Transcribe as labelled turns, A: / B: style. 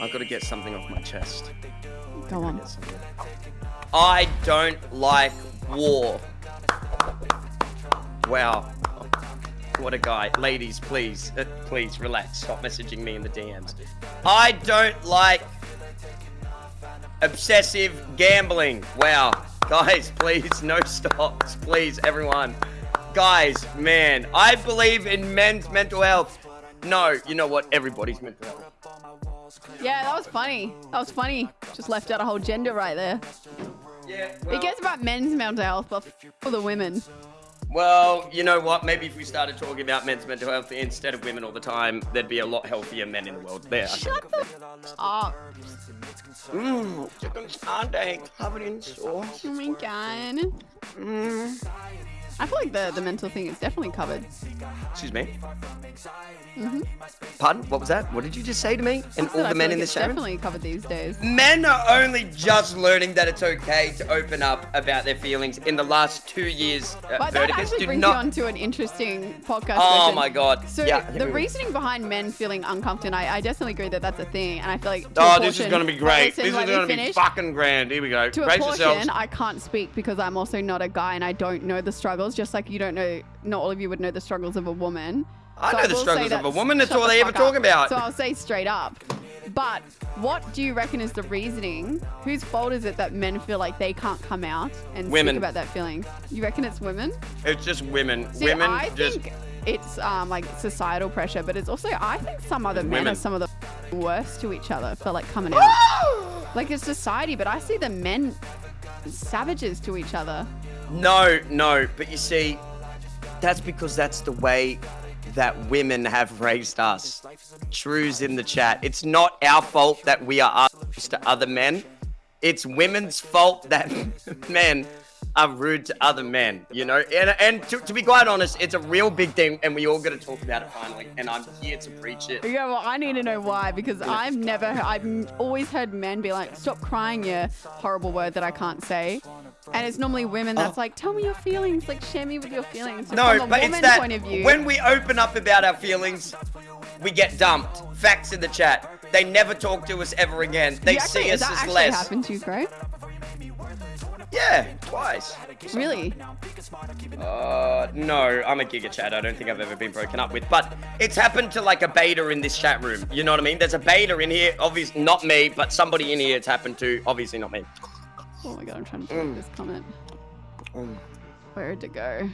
A: I've got to get something off my chest.
B: Go on.
A: I don't like war. Wow. What a guy. Ladies, please, uh, please relax. Stop messaging me in the DMs. I don't like obsessive gambling. Wow. Guys, please, no stops. Please, everyone. Guys, man, I believe in men's mental health. No, you know what? Everybody's mental health.
B: Yeah, that was funny. That was funny. Just left out a whole gender right there.
A: Yeah.
B: It gets about men's mental health, but for the women.
A: Well, you know what? Maybe if we started talking about men's mental health instead of women all the time, there'd be a lot healthier men in the world. There.
B: Shut the up.
A: Mmm, chicken covered in sauce.
B: Oh my god.
A: Mmm.
B: I feel like the, the mental thing is definitely covered.
A: Excuse me.
B: Mm-hmm.
A: Pardon? What was that? What did you just say to me? And all the men
B: like
A: in this show?
B: definitely covered these days.
A: Men are only just learning that it's okay to open up about their feelings in the last two years. Uh,
B: But that actually brings
A: not.
B: you on to an interesting podcast.
A: oh
B: question.
A: my god.
B: So
A: yeah.
B: the reasoning behind men feeling uncomfortable, I, I definitely agree that that's a thing, and I feel like. To
A: Oh, this is gonna be great. This is gonna be fucking grand. Here we go.
B: To a portion,
A: yourselves.
B: I can't speak because I'm also not a guy and I don't know the struggles. Just like you don't know, not all of you would know the struggles of a woman.
A: I
B: So
A: know the
B: will say
A: struggles of a woman. That's all they ever
B: fuck up.
A: talk about.
B: So I'll say straight up. But what do you reckon is the reasoning? Whose fault is it that men feel like they can't come out and
A: Women.
B: speak about that feeling? You reckon it's women?
A: It's just women.
B: See,
A: women
B: I
A: just.
B: think it's um, like societal pressure, but it's also I think some other men
A: Women.
B: are some of the worst to each other for like coming out. like it's society, but I see the men savages to each other.
A: No, no, but you see, that's because that's the way that women have raised us. True's in the chat. It's not our fault that we are us to other men. It's women's fault that men are rude to other men, you know? And, and to, to be quite honest, it's a real big thing, and we all got to talk about it finally, and I'm here to preach it.
B: Yeah, well, I need to know why because I've never, I've always heard men be like, "Stop crying, you horrible word that I can't say," and it's normally women that's like, "Tell me your feelings, like share me with your feelings." So
A: No,
B: from a
A: but it's that
B: point of view,
A: when we open up about our feelings, we get dumped. Facts in the chat. They never talk to us ever again. They
B: actually,
A: see us
B: that
A: as
B: actually
A: less.
B: happened to you, Craig?
A: Yeah, twice.
B: Really?
A: Uh, no, I'm a Giga Chad. I don't think I've ever been broken up with. But it's happened to like a beta in this chat room. You know what I mean? There's a beta in here. Obviously, not me, but somebody in here it's happened to. Obviously, not me.
B: Oh my god, I'm trying to delete this comment.
A: Mm.
B: Where'd it go?